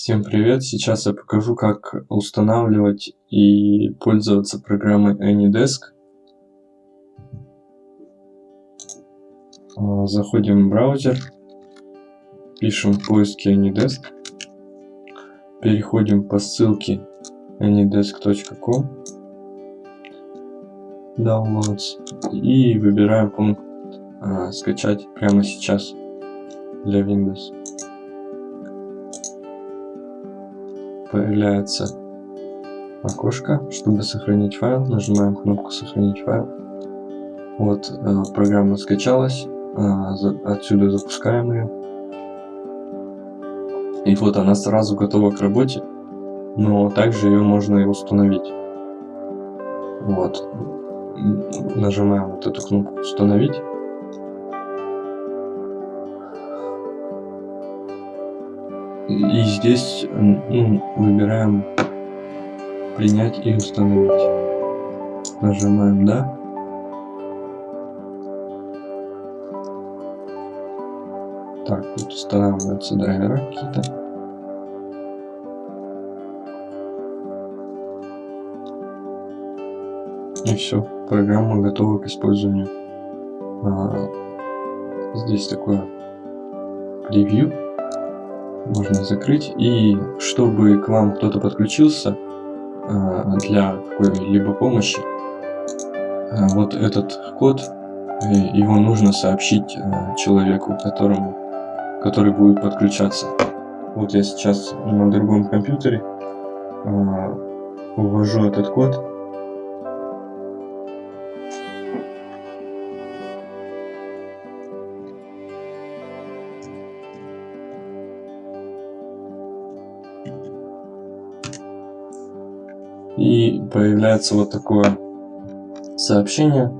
Всем привет! Сейчас я покажу, как устанавливать и пользоваться программой AnyDesk. А, заходим в браузер, пишем в поиске AnyDesk, переходим по ссылке anydesk.com Downloads и выбираем пункт а, скачать прямо сейчас для Windows. Появляется окошко, чтобы сохранить файл. Нажимаем кнопку «Сохранить файл». Вот, э, программа скачалась. Э, отсюда запускаем ее. И вот она сразу готова к работе, но также ее можно и установить. Вот. Нажимаем вот эту кнопку «Установить». И здесь ну, выбираем принять и установить. Нажимаем да. Так, тут устанавливаются драйвера какие-то. И все, программа готова к использованию. А, здесь такое превью можно закрыть. И чтобы к вам кто-то подключился э, для какой-либо помощи, э, вот этот код, э, его нужно сообщить человеку, которому, который будет подключаться. Вот я сейчас на другом компьютере ввожу этот код. И появляется вот такое сообщение,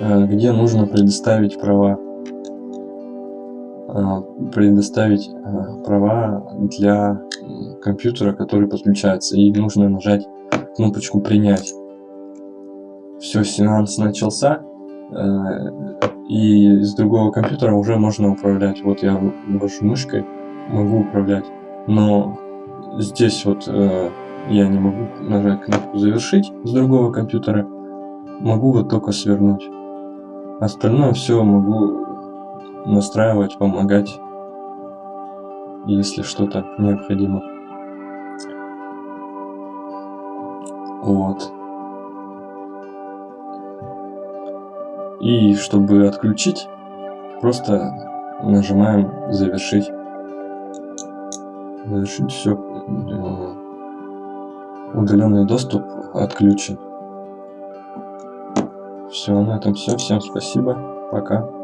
э, где нужно предоставить права э, предоставить э, права для компьютера, который подключается, и нужно нажать кнопочку принять. Все, сеанс начался, и с другого компьютера уже можно управлять. Вот я вожу мышкой, могу управлять, но здесь вот я не могу нажать кнопку «Завершить» с другого компьютера. Могу вот только свернуть. Остальное все могу настраивать, помогать, если что-то необходимо. Вот. И чтобы отключить, просто нажимаем «Завершить». Завершить все удаленный доступ отключен. Все, на этом все. Всем спасибо. Пока.